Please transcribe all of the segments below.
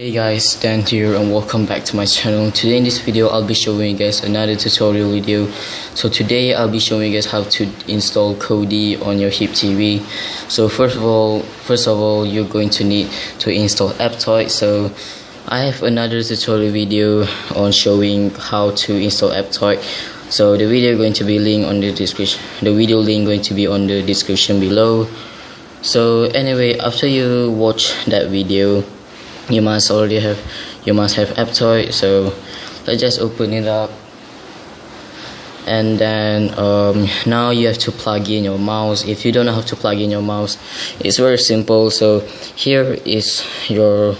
Hey guys, Dan here and welcome back to my channel. Today in this video, I'll be showing you guys another tutorial video. So today, I'll be showing you guys how to install Kodi on your HyppTV. So first of all, first of all, you're going to need to install Aptoide. So I have another tutorial video on showing how to install Aptoide. So the video going to be linked on the description. The video link going to be on the description below. So anyway, after you watch that video you must already have you must have Aptoide so let's just open it up. And then um, now you have to plug in your mouse. If you don't know how to plug in your mouse it's very simple. So here is your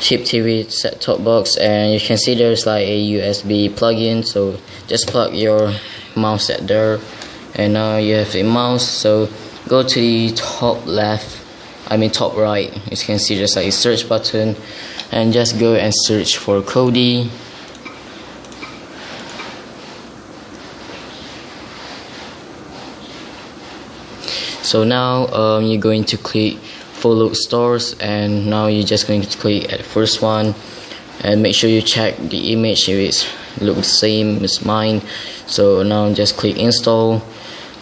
HyppTV set-top box and you can see there's like a USB plug-in. So just plug your mouse at there. And now you have a mouse. So go to the top left I mean top right you can see there's like a search button and just go and search for Kodi. So now um, you're going to click follow stores and now you're just going to click at the first one. And make sure you check the image if it looks the same as mine. So now just click install.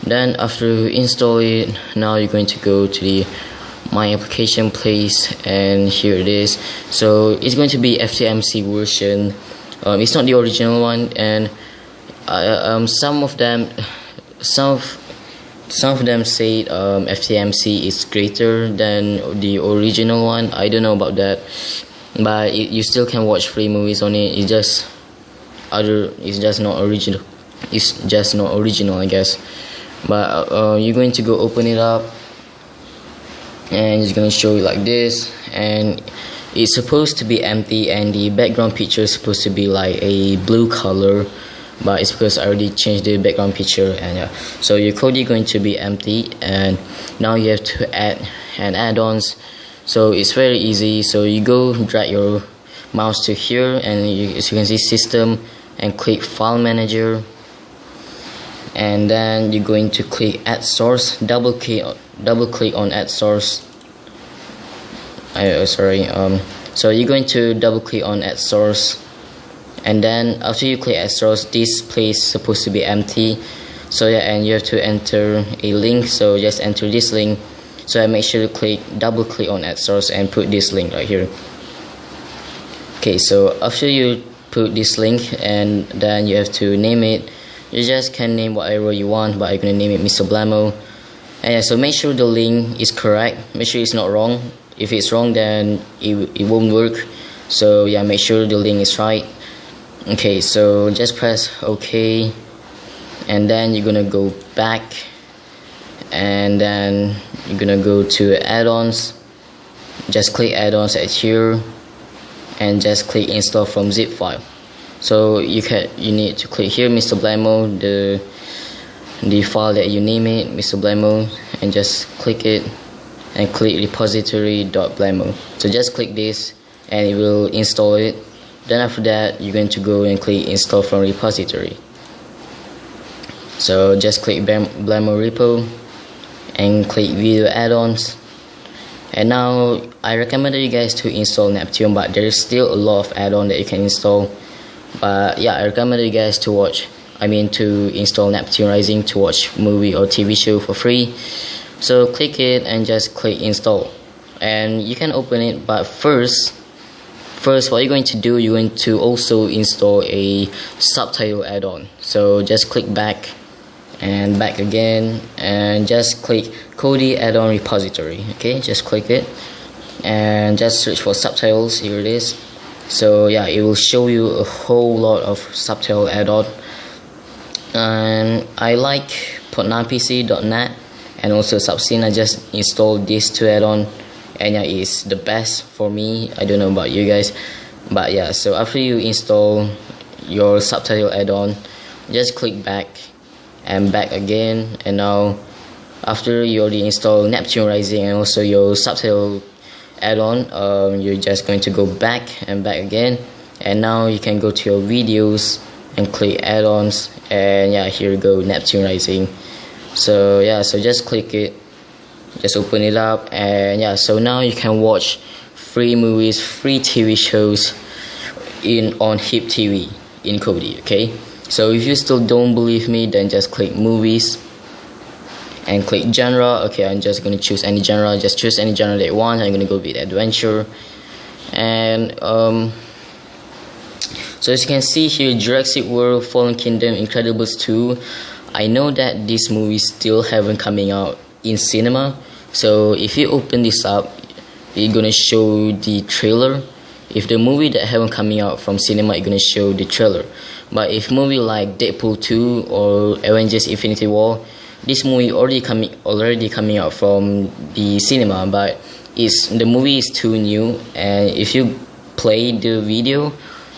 Then after you install it now you're going to go to the my application place and here it is. So it's going to be FTMC version. Um, it's not the original one and uh, um, some of them some of some of them say um, FTMC is greater than the original one. I don't know about that but it, you still can watch free movies on it. It's just other it's just not original. It's just not original I guess. But uh, you're going to go open it up and it's to show you like this. And it's supposed to be empty and the background picture is supposed to be like a blue color but it's because I already changed the background picture and yeah so your code is going to be empty and now you have to add and add-ons. So it's very easy. So you go drag your mouse to here and you, as you can see system and click file manager. And then you're going to click add source double click double click on add source. I, oh, sorry um, so you're going to double click on add source. And then after you click add source this place supposed to be empty. So yeah and you have to enter a link. So just enter this link. So I make sure to click double click on add source and put this link right here. Okay so after you put this link and then you have to name it. You just can name whatever you want but I'm gonna name it Mr. Blamo yeah, so make sure the link is correct. Make sure it's not wrong. If it's wrong then it, it won't work. So yeah make sure the link is right. Okay so just press ok. And then you're gonna go back. And then you're gonna go to add-ons. Just click add-ons at here. And just click install from zip file. So you can you need to click here Mr. Blamo the the file that you name it Mr. Blamo and just click it and click repository.blamo so just click this and it will install it. Then after that you're going to go and click install from repository. So just click Blamo repo and click video add-ons. And now I recommend you guys to install Neptune but there's still a lot of add-on that you can install. But yeah I recommend you guys to watch I mean to install Neptune Rising to watch movie or TV show for free. So click it and just click install. And you can open it but first first what you're going to do you're going to also install a subtitle add-on. So just click back and back again and just click Kodi add-on repository. Okay just click it and just search for subtitles. Here it is. So yeah it will show you a whole lot of subtitle add-on and I like pc.net and also Subscene I just installed these two add-on and yeah it's the best for me. I don't know about you guys but yeah so after you install your subtitle add-on just click back and back again. And now after you already install Neptune Rising and also your subtitle add-on um, you're just going to go back and back again. And now you can go to your videos and click add-ons and yeah here you go Neptune Rising. So yeah so just click it just open it up and yeah so now you can watch free movies free tv shows in on HyppTV in kodi okay? So if you still don't believe me then just click movies and click genre okay? I'm just to choose any genre just choose any genre that you want. I'm to go with adventure. And um, so as you can see here Jurassic World Fallen Kingdom Incredibles 2 I know that this movie still haven't coming out in cinema. So if you open this up you're gonna show the trailer. If the movie that haven't coming out from cinema you're gonna show the trailer. But if movie like Deadpool 2 or Avengers Infinity War this movie already coming already coming out from the cinema but it's the movie is too new. And if you play the video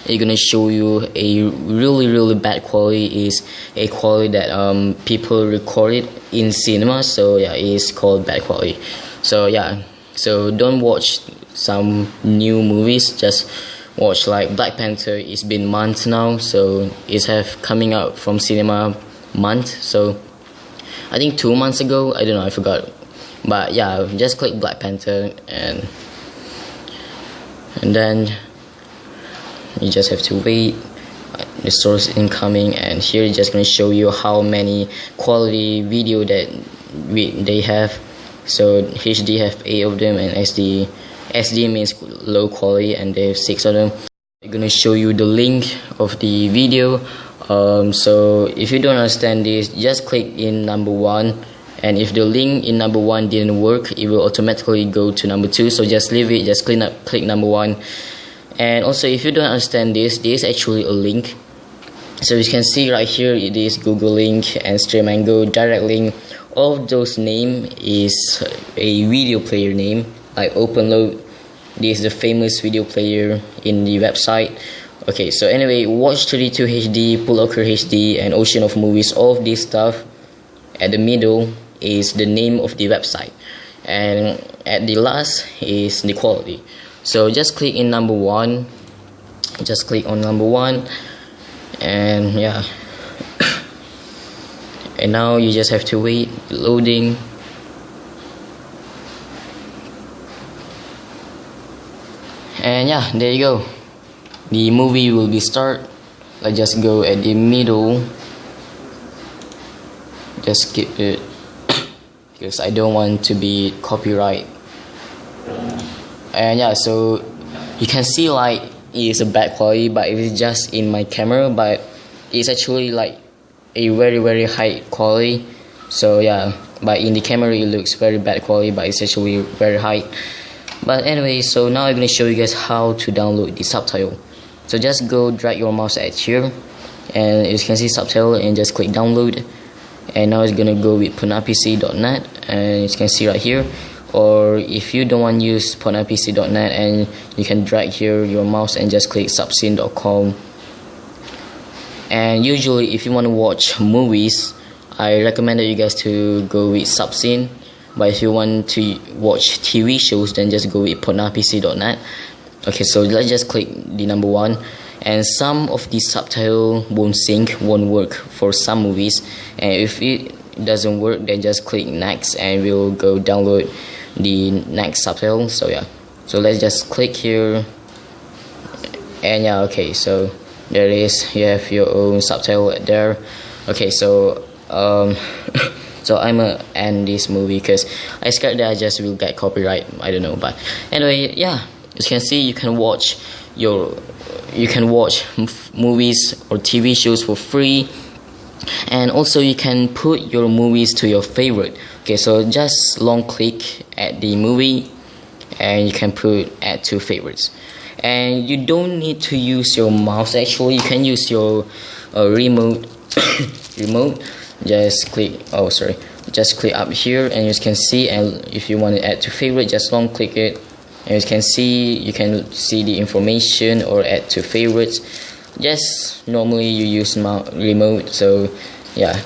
it's gonna show you a really really bad quality is a quality that um, people recorded in cinema. So yeah it's called bad quality. So yeah. So don't watch some new movies. Just watch like Black Panther. It's been months now. So it's have coming out from cinema month. So I think two months ago. I don't know. I forgot. But yeah, just click Black Panther and and then you just have to wait the source incoming and here it's just going to show you how many quality video that we, they have. So HD have 8 of them and SD SD means low quality and they have 6 of them. I'm going to show you the link of the video. Um, so if you don't understand this just click in number one and if the link in number one didn't work it will automatically go to number two. So just leave it just click, number one and also if you don't understand this this is actually a link. So you can see right here it is google link and Streamango. Direct link all of those name is a video player name like OpenLoad. This is the famous video player in the website. Okay so anyway watch 32 hd pullover hd and ocean of movies. All of this stuff at the middle is the name of the website. And at the last is the quality so just click in number one. Just click on number one. And yeah. And now you just have to wait loading. And yeah there you go. The movie will be start. Let's just go at the middle. Just skip it because I don't want to be copyright and yeah so you can see like it's a bad quality but it's just in my camera but it's actually like a very very high quality. So yeah but in the camera it looks very bad quality but it's actually very high. But anyway so now I'm gonna show you guys how to download the subtitle. So just go drag your mouse at here and you can see subtitle and just click download. And now it's gonna go with podnapisi.net and you can see right here or if you don't want to use podnapisi.net and you can drag here your mouse and just click subscene.com and usually if you want to watch movies I recommend that you guys to go with subscene. But if you want to watch TV shows then just go with podnapisi.net okay so let's just click the number one. And some of the subtitle won't sync won't work for some movies. And if it doesn't work then just click next and we'll go download the next subtitle so yeah. So let's just click here. And yeah okay so there is. You have your own subtitle there. Okay so um so I'm gonna end this movie because I scared that I just will get copyright. I don't know but anyway yeah. As you can see you can watch your you can watch movies or TV shows for free and also you can put your movies to your favorite. Okay so just long click at the movie and you can put add to favorites. And you don't need to use your mouse. Actually you can use your uh, remote remote. Just click oh sorry. Just click up here and you can see and if you want to add to favorite just long click it. And you can see you can see the information or add to favorites just normally you use remote so yeah.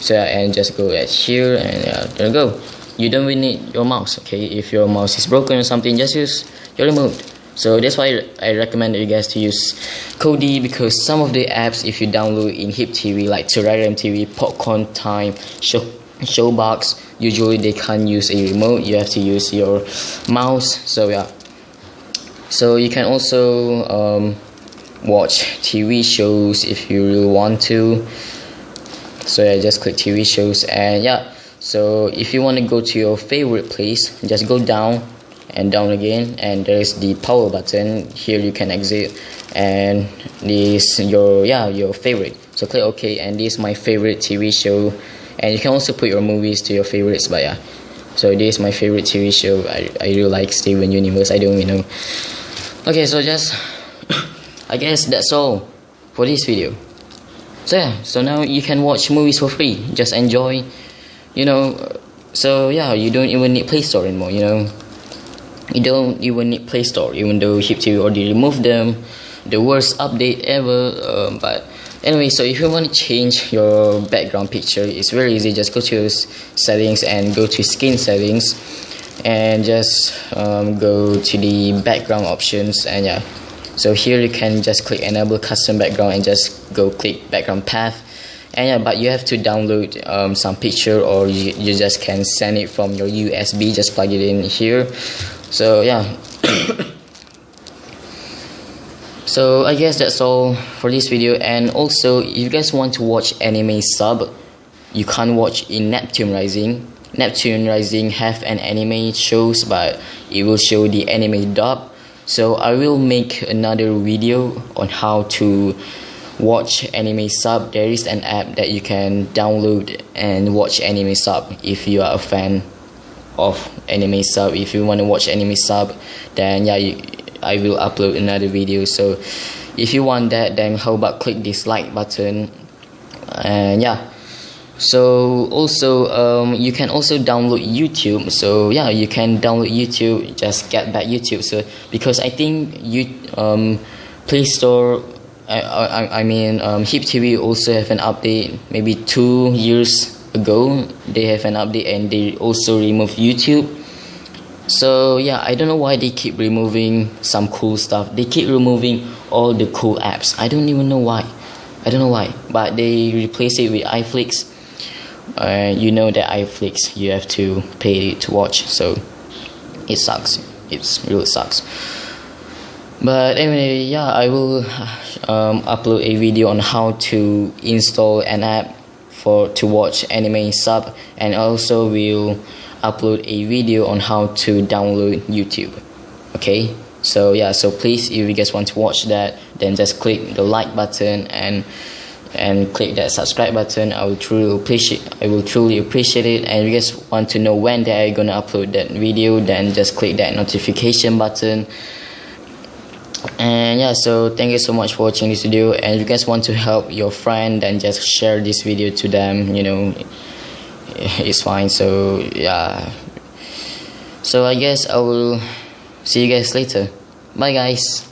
So and just go at here and yeah, there you go. You don't really need your mouse okay? If your mouse is broken or something just use your remote. So that's why I recommend you guys to use Kodi because some of the apps if you download in HyppTV like Terrarium TV, Popcorn Time, Show Showbox usually they can't use a remote. You have to use your mouse so yeah. So you can also um, watch TV shows if you really want to. So yeah just click TV shows and yeah. So if you want to go to your favorite place just go down and down again and there's the power button. Here you can exit and this your yeah your favorite. So click ok and this is my favorite TV show. And you can also put your movies to your favorites but yeah. So this is my favorite TV show. I, I really like Steven Universe. I don't you know. Okay so just I guess that's all for this video. So yeah so now you can watch movies for free. Just enjoy you know so yeah you don't even need play store anymore you know. You don't even need play store even though HyppTV already removed them the worst update ever um, but anyway so if you want to change your background picture it's very easy. Just go to settings and go to skin settings and just um, go to the background options and yeah so here you can just click enable custom background and just go click background path. And yeah but you have to download um, some picture or you, you just can send it from your USB just plug it in here. So yeah. So I guess that's all for this video. And also if you guys want to watch anime sub you can't watch in Neptune Rising. Neptune Rising have an anime shows but it will show the anime dub so I will make another video on how to watch anime sub. There is an app that you can download and watch anime sub if you are a fan of anime sub. If you want to watch anime sub then yeah you, I will upload another video. So if you want that then how about click this like button? And yeah so also um, you can also download YouTube. So yeah you can download YouTube. Just get that YouTube. So because I think you um, Play Store I, I, I mean um, HyppTV also have an update. Maybe two years ago they have an update and they also remove YouTube. So yeah I don't know why they keep removing some cool stuff. They keep removing all the cool apps. I don't even know why. I don't know why. But they replace it with iFlix uh, you know that iFlix you have to pay to watch so it sucks. It really sucks. But anyway yeah I will um, upload a video on how to install an app for to watch anime sub and also will upload a video on how to download YouTube okay? So yeah so please if you guys want to watch that then just click the like button and and click that subscribe button. I will truly appreciate I will truly appreciate it. And if you guys want to know when they are gonna upload that video then just click that notification button. And yeah so thank you so much for watching this video. And if you guys want to help your friend then just share this video to them you know. It's fine so yeah. So I guess I will see you guys later. Bye guys